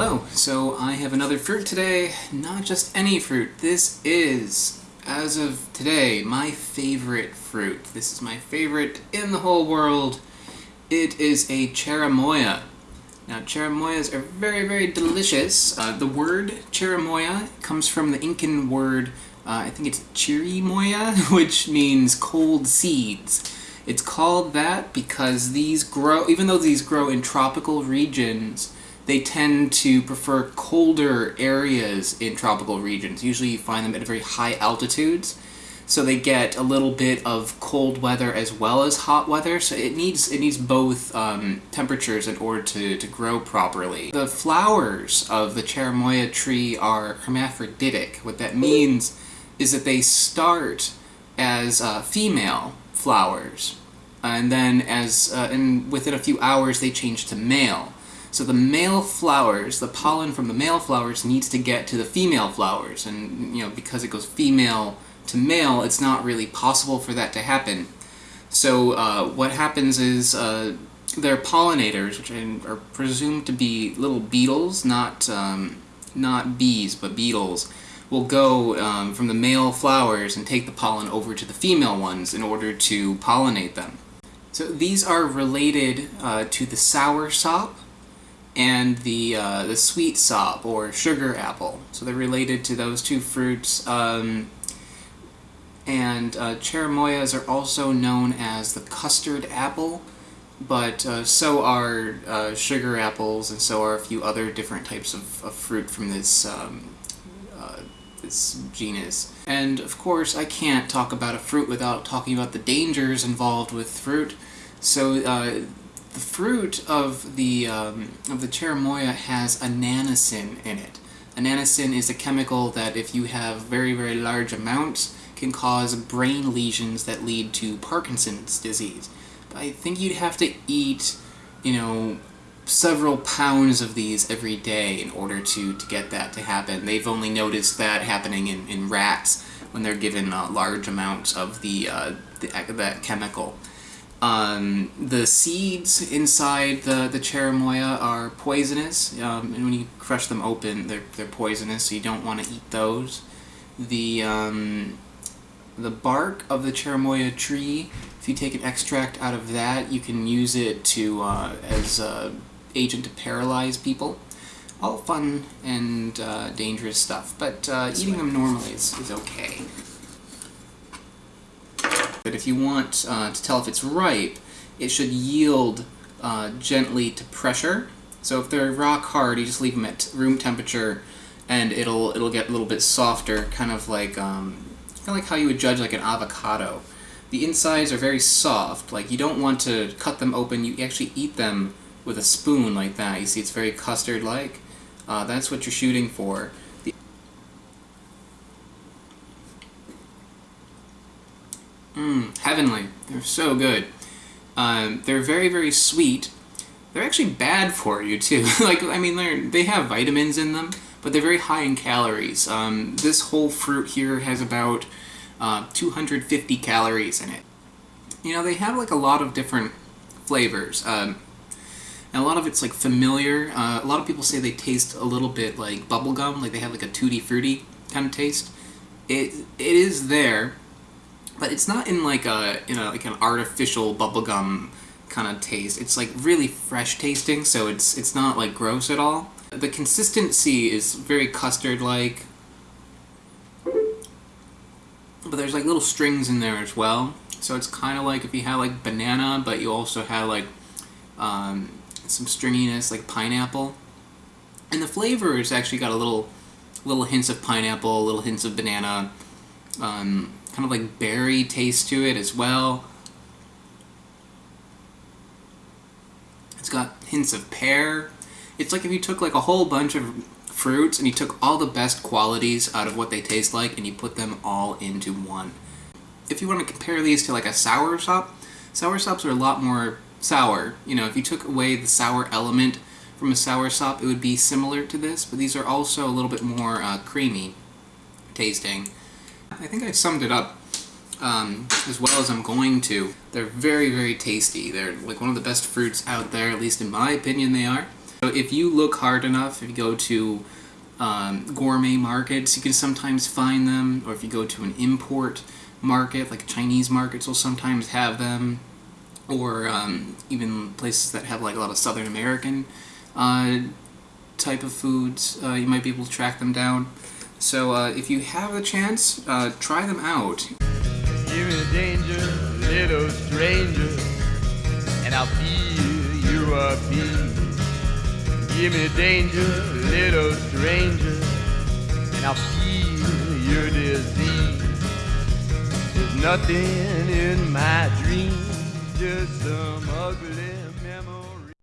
Hello, so I have another fruit today, not just any fruit. This is, as of today, my favorite fruit. This is my favorite in the whole world. It is a cherimoya. Now cherimoyas are very, very delicious. Uh, the word cherimoya comes from the Incan word, uh, I think it's chirimoya, which means cold seeds. It's called that because these grow, even though these grow in tropical regions, they tend to prefer colder areas in tropical regions. Usually you find them at very high altitudes, so they get a little bit of cold weather as well as hot weather, so it needs it needs both um, temperatures in order to, to grow properly. The flowers of the cherimoya tree are hermaphroditic. What that means is that they start as uh, female flowers, and then as uh, and within a few hours they change to male. So the male flowers, the pollen from the male flowers needs to get to the female flowers, and you know because it goes female to male, it's not really possible for that to happen. So uh, what happens is uh, their pollinators, which are presumed to be little beetles, not um, not bees, but beetles, will go um, from the male flowers and take the pollen over to the female ones in order to pollinate them. So these are related uh, to the sour sop, and the, uh, the sweet sop, or sugar apple. So they're related to those two fruits. Um, and uh, cherimoyas are also known as the custard apple, but uh, so are uh, sugar apples, and so are a few other different types of, of fruit from this, um, uh, this genus. And of course, I can't talk about a fruit without talking about the dangers involved with fruit. So uh, the fruit of the, um, of the cherimoya has annonacin in it. Annonacin is a chemical that if you have very, very large amounts, can cause brain lesions that lead to Parkinson's disease. But I think you'd have to eat, you know, several pounds of these every day in order to, to get that to happen. They've only noticed that happening in, in rats when they're given uh, large amounts of the, uh, the that chemical. Um, the seeds inside the, the cherimoya are poisonous, um, and when you crush them open, they're, they're poisonous, so you don't want to eat those. The, um, the bark of the cherimoya tree, if you take an extract out of that, you can use it to uh, as an agent to paralyze people. All fun and uh, dangerous stuff, but uh, eating them normally is, is okay. But if you want uh, to tell if it's ripe, it should yield uh, gently to pressure. So if they're rock hard, you just leave them at room temperature, and it'll it'll get a little bit softer, kind of like um, kind of like how you would judge like an avocado. The insides are very soft. Like you don't want to cut them open. You actually eat them with a spoon like that. You see, it's very custard-like. Uh, that's what you're shooting for. Mmm, heavenly. They're so good. Um, they're very, very sweet. They're actually bad for you, too. like, I mean, they're, they have vitamins in them, but they're very high in calories. Um, this whole fruit here has about uh, 250 calories in it. You know, they have, like, a lot of different flavors. Um, and a lot of it's, like, familiar. Uh, a lot of people say they taste a little bit like bubblegum, like they have, like, a tutti frutti kind of taste. It, it is there, but it's not in like a in a like an artificial bubblegum kind of taste. It's like really fresh tasting, so it's it's not like gross at all. The consistency is very custard-like, but there's like little strings in there as well. So it's kind of like if you had like banana, but you also had like um, some stringiness like pineapple. And the flavor has actually got a little little hints of pineapple, little hints of banana. Um, kind of like berry taste to it as well. It's got hints of pear. It's like if you took like a whole bunch of fruits and you took all the best qualities out of what they taste like and you put them all into one. If you want to compare these to like a sour sop, sour sops are a lot more sour. You know, if you took away the sour element from a sour sop, it would be similar to this, but these are also a little bit more uh, creamy tasting. I think I summed it up um, as well as I'm going to. They're very, very tasty. They're like one of the best fruits out there, at least in my opinion they are. So if you look hard enough, if you go to um, gourmet markets, you can sometimes find them, or if you go to an import market, like Chinese markets will sometimes have them, or um, even places that have like a lot of Southern American uh, type of foods, uh, you might be able to track them down. So uh, if you have the chance, uh, try them out. Give me danger, little stranger, and I'll feel you. Give me danger, little stranger, and I'll feel your disease. There's nothing in my just some ugly